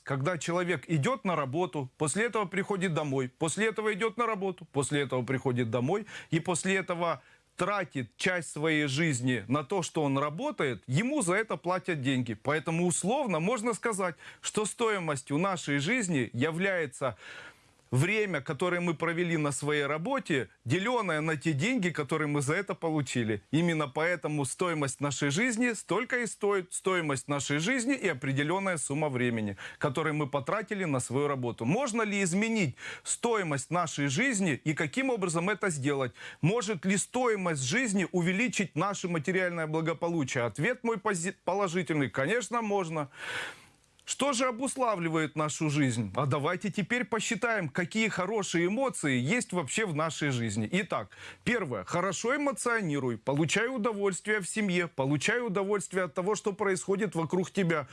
Когда человек идет на работу, после этого приходит домой, после этого идет на работу, после этого приходит домой, и после этого тратит часть своей жизни на то, что он работает, ему за это платят деньги. Поэтому условно можно сказать, что стоимостью нашей жизни является время, которое мы провели на своей работе, деленное на те деньги, которые мы за это получили. Именно поэтому стоимость нашей жизни столько и стоит стоимость нашей жизни и определенная сумма времени, которую мы потратили на свою работу. Можно ли изменить стоимость нашей жизни и каким образом это сделать? Может ли стоимость жизни увеличить наше материальное благополучие? Ответ мой положительный. Конечно, можно. Что же обуславливает нашу жизнь? А давайте теперь посчитаем, какие хорошие эмоции есть вообще в нашей жизни. Итак, первое. Хорошо эмоционируй, получай удовольствие в семье, получай удовольствие от того, что происходит вокруг тебя.